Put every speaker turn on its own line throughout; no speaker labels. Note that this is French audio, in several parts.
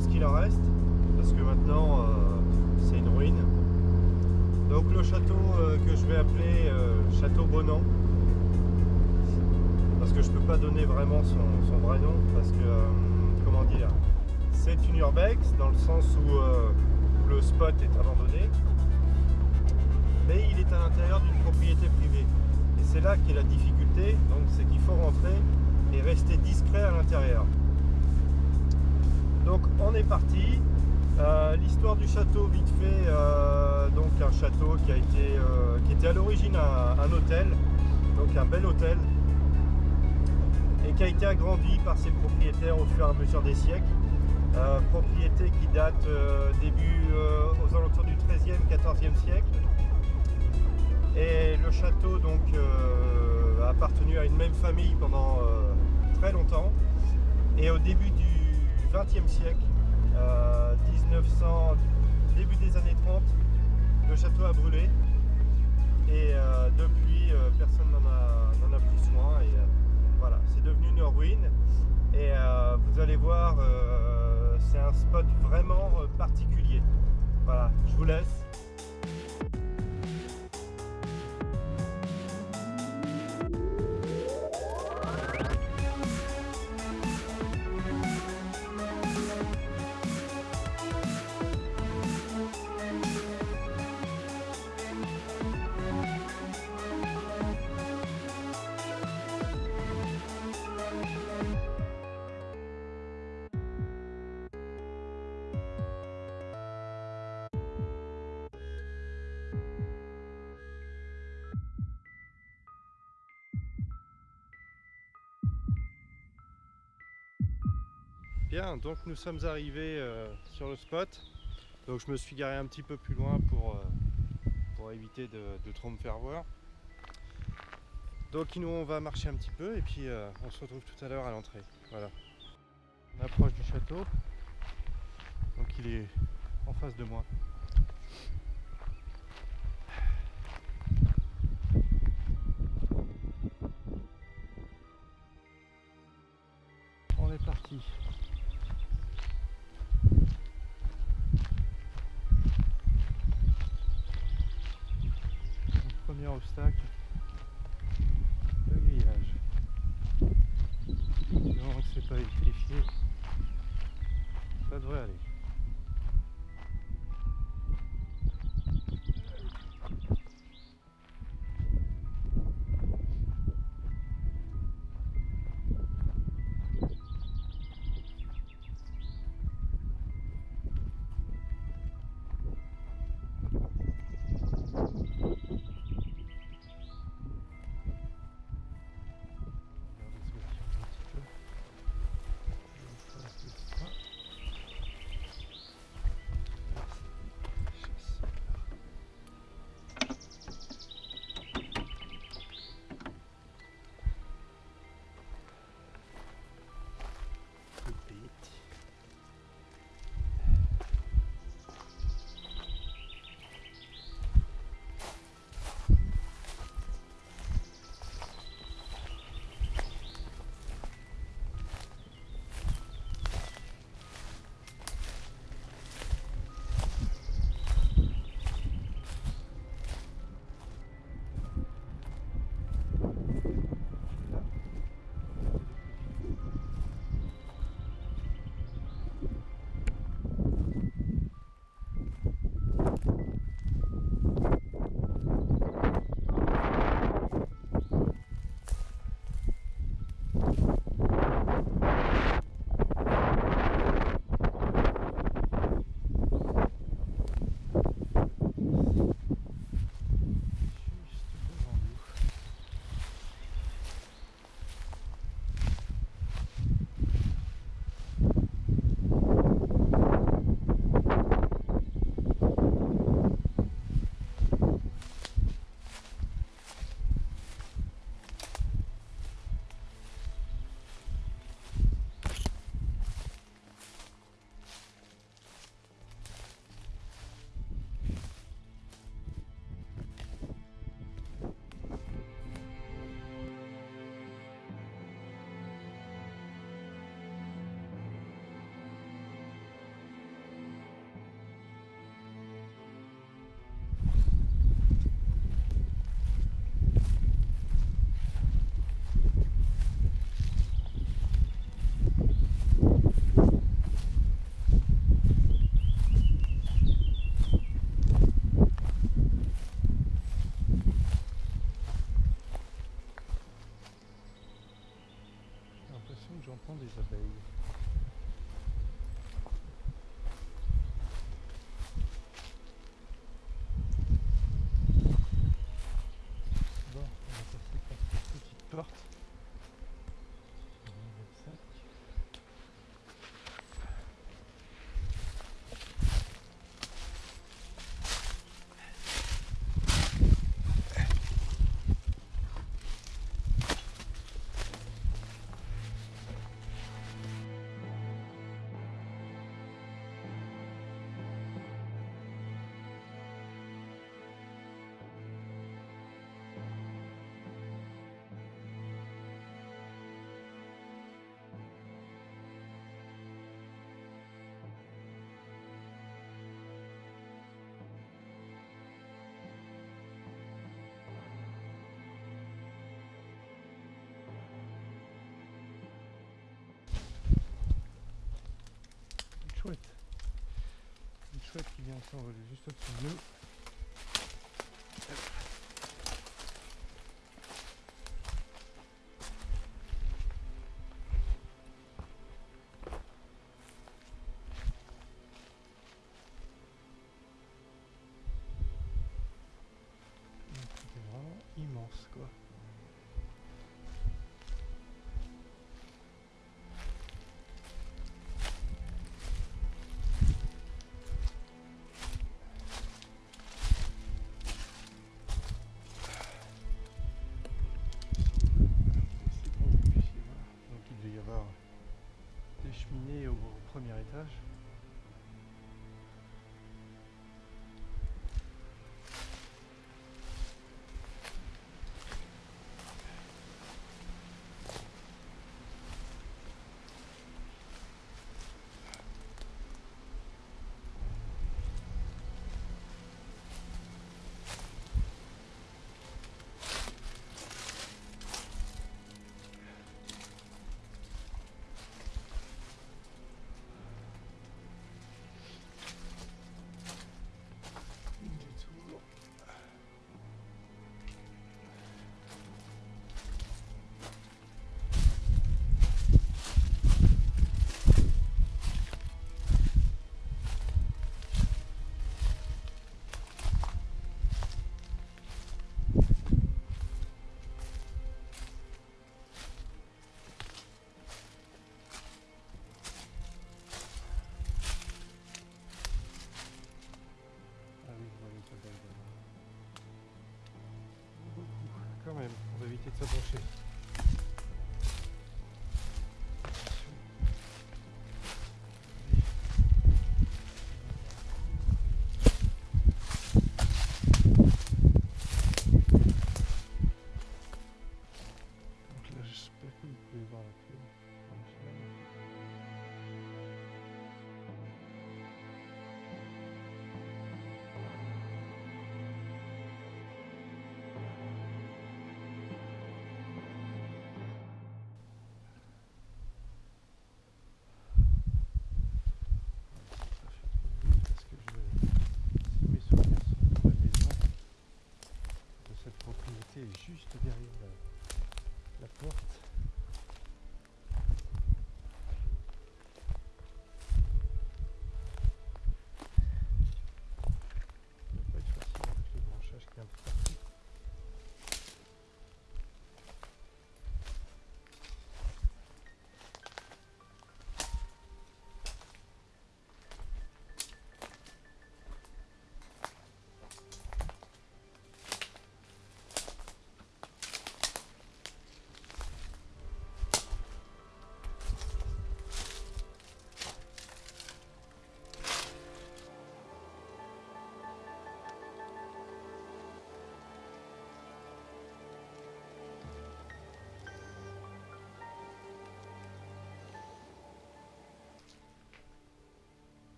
ce qu'il en reste, parce que maintenant euh, c'est une ruine. Donc le château euh, que je vais appeler Château Bonan, parce que je peux pas donner vraiment son, son vrai nom, parce que comment dire, c'est une urbex dans le sens où le spot est abandonné mais il est à l'intérieur d'une propriété privée. Et c'est là qu'est la difficulté, donc c'est qu'il faut rentrer et rester discret à l'intérieur. Donc on est parti. Euh, l'histoire du château vite fait, euh, donc un château qui a été euh, qui était à l'origine un, hôtel, donc un bel hôtel, et qui a été agrandi par ses propriétaires au fur et à mesure des siècles. propriété qui date début aux alentours du 13e, 14e siècle, et le château donc a appartenu à une même famille pendant très longtemps. Et au début du XXe siècle, 1900, euh, début des années 30, le château a brûlé. Et depuis, personne n'en a, a, pris soin. Et voilà, c'est devenu une ruine. Et vous allez voir, c'est un spot vraiment particulier. Voilà, je vous laisse. Donc nous sommes arrivés euh, sur le spot. Donc je me suis garé un petit peu plus loin pour, euh, pour éviter de, trop me faire voir. Donc nous on va marcher un petit peu et puis euh, on se retrouve tout à l'heure à l'entrée. Voilà. On approche du château. Donc il est en face de moi.
bien ici, on va juste au-dessus d'eux. ça.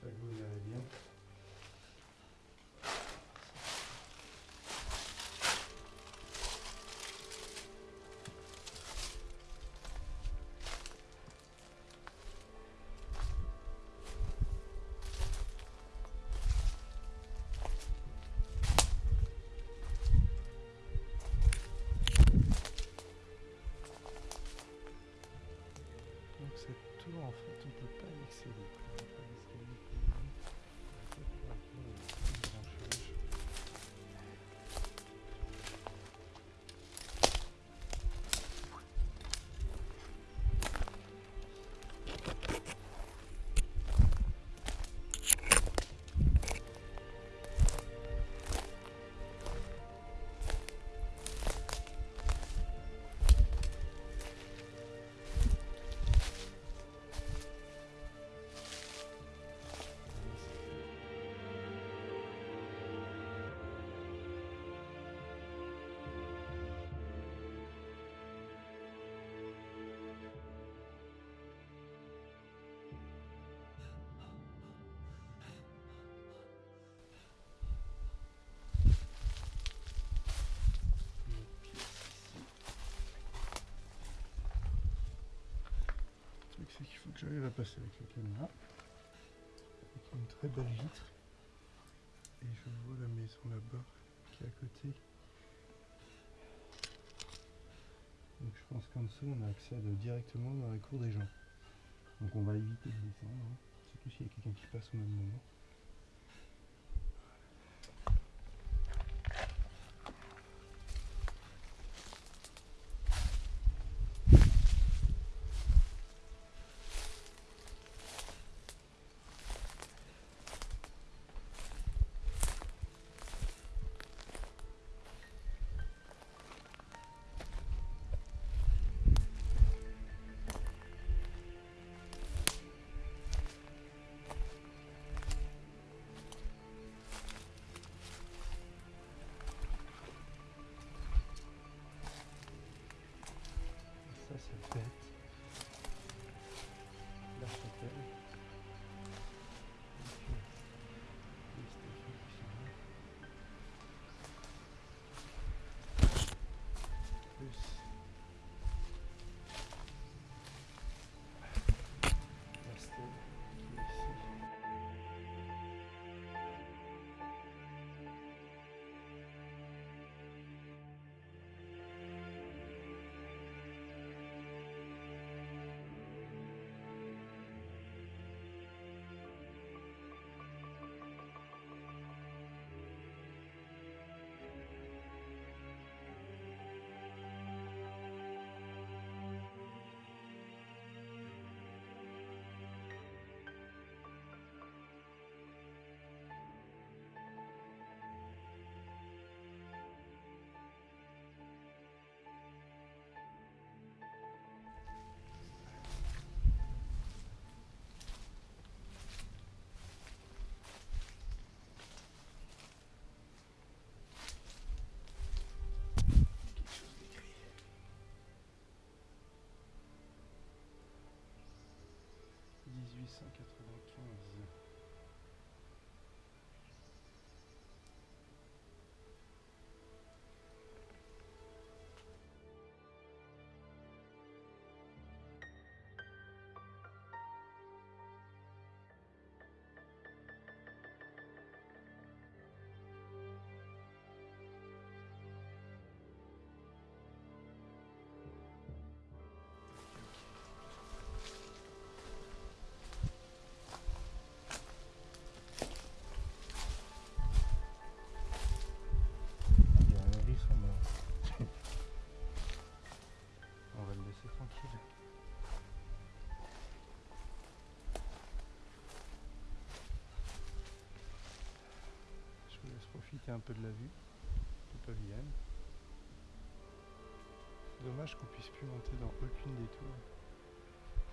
J'espère que vous allez bien. J'arrive à passer avec la caméra. Avec une très belle vitre. Et je vois la maison là-bas qui est à côté. Donc je pense qu'en dessous on a accès à de- directement dans la cour des gens. Donc on va éviter de descendre, hein, surtout s'il y a quelqu'un qui passe au même moment. Ça c'est bête. 1895 ». Profiter un peu de la vue du pavillon. C'est dommage qu'on puisse plus monter dans aucune des tours.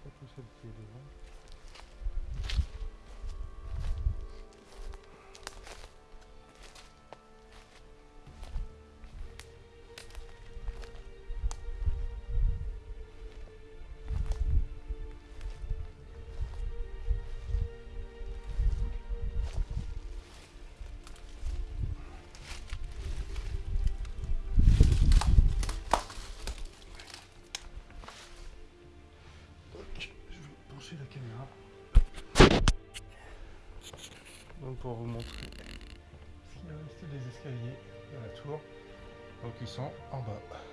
Surtout celle qui est devant. La caméra. Donc pour vous montrer ce qu'il reste des escaliers de la tour. Donc ils sont en bas.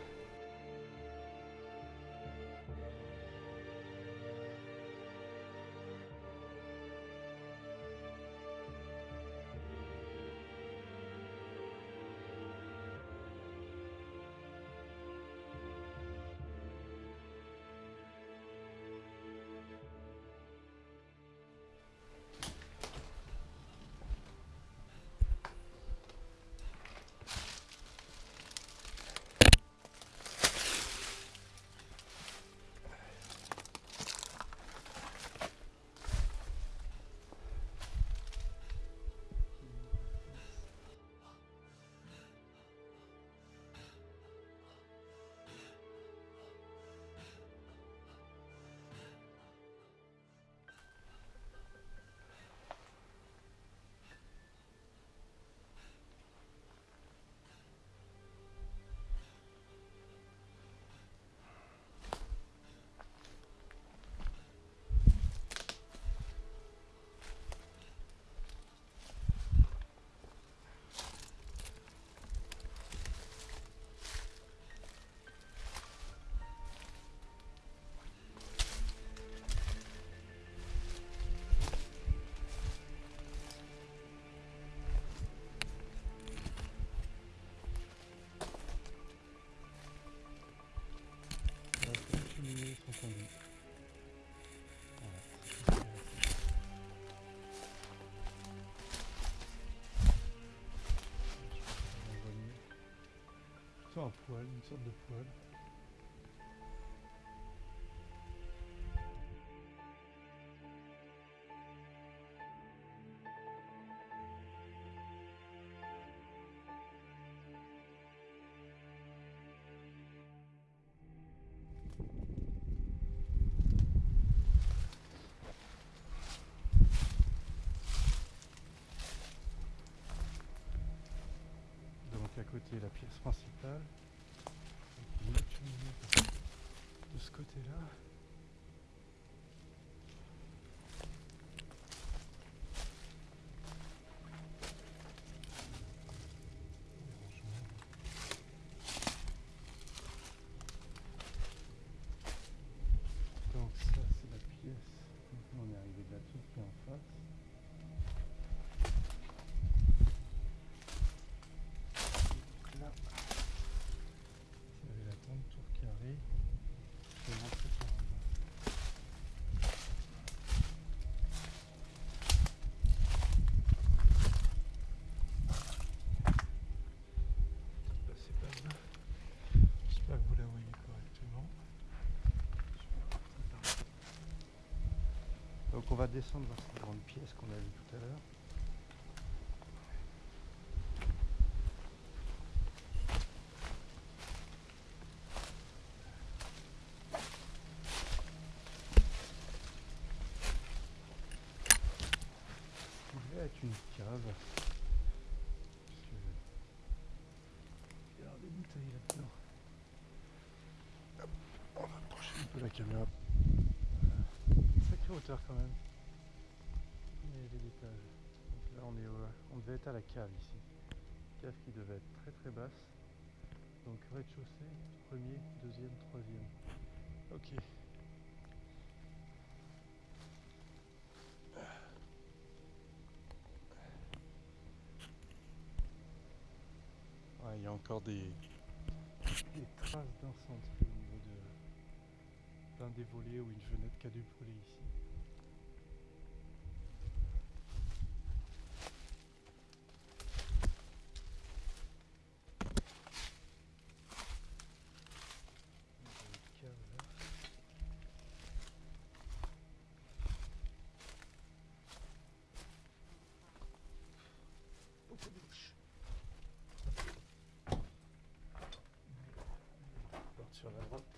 Un poêle, une sorte de poêle. Côté-là. Les rangements. Donc ça c'est la pièce. Maintenant on est arrivé de la toute qui est en face. Donc là, vous avez la grande tour carrée. Je vais rentrer par là. Là, c'est pas là. J'espère que vous la voyez correctement. Donc on va descendre vers cette grande pièce qu'on a vue tout à l'heure. une cave. Il y a des bouteilles là-dedans. On va approcher un peu la caméra. Hauteur quand même. Et les étages. Donc là on, est au- on devait être à la cave ici. Cave qui devait être très très basse. Donc rez-de-chaussée, premier, deuxième, troisième. Ok. Ouais, il y a encore des, des traces d'incendie au niveau de d'un des volets ou une fenêtre qui a dû brûler ici. Il y a une cave là. Beaucoup de mouches. Porte sur la droite.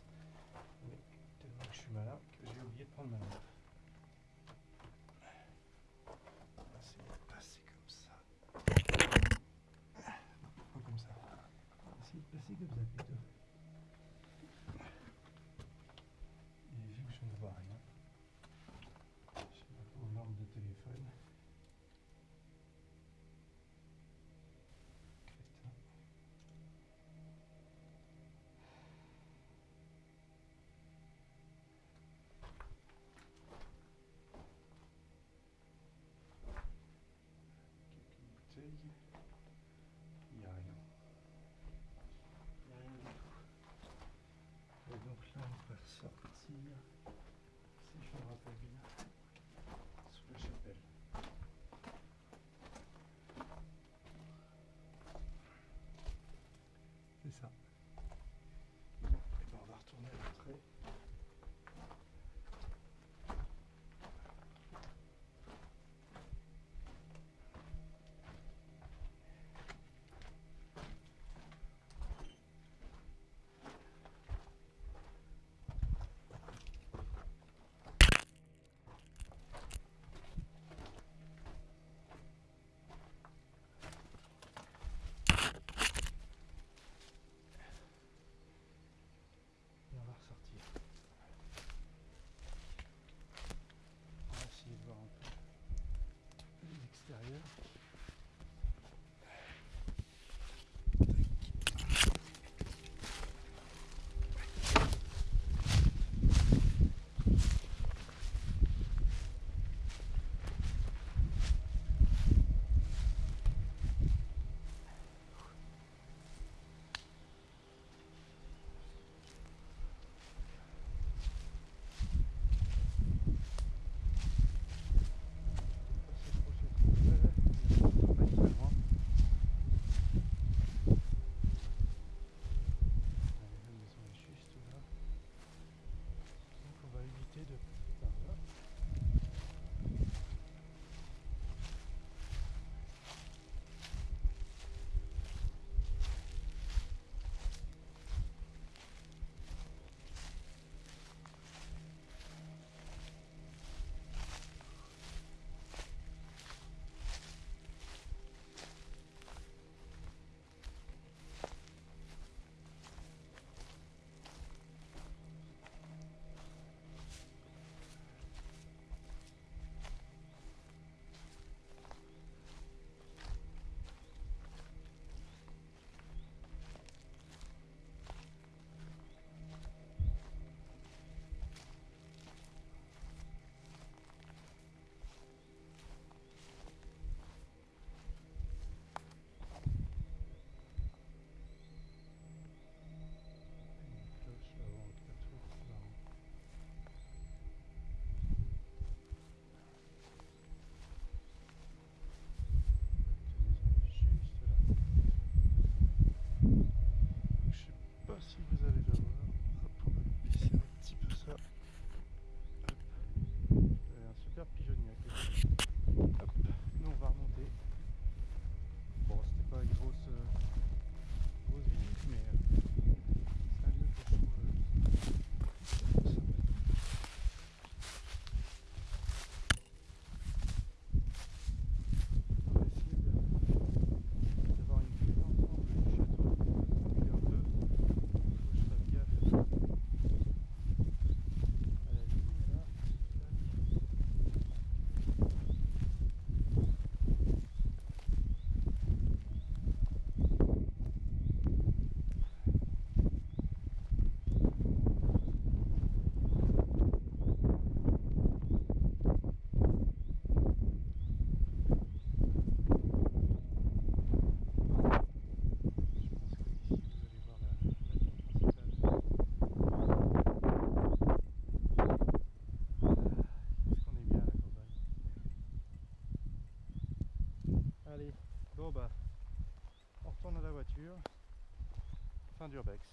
d'urbex.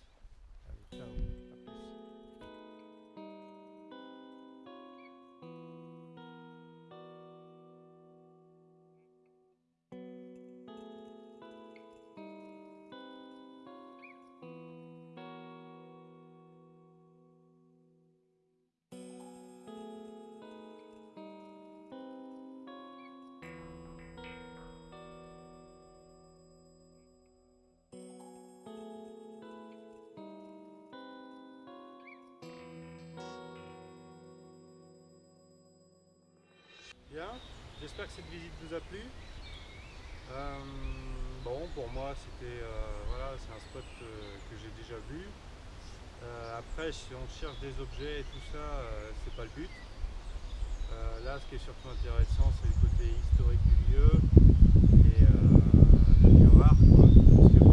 bien. J'espère que cette visite vous a plu. Euh, bon, pour moi, c'était euh, voilà, c'est un spot euh, que j'ai déjà vu. après, si on cherche des objets et tout ça, c'est pas le but. là, ce qui est surtout intéressant, c'est le côté historique du lieu et le lieu rare.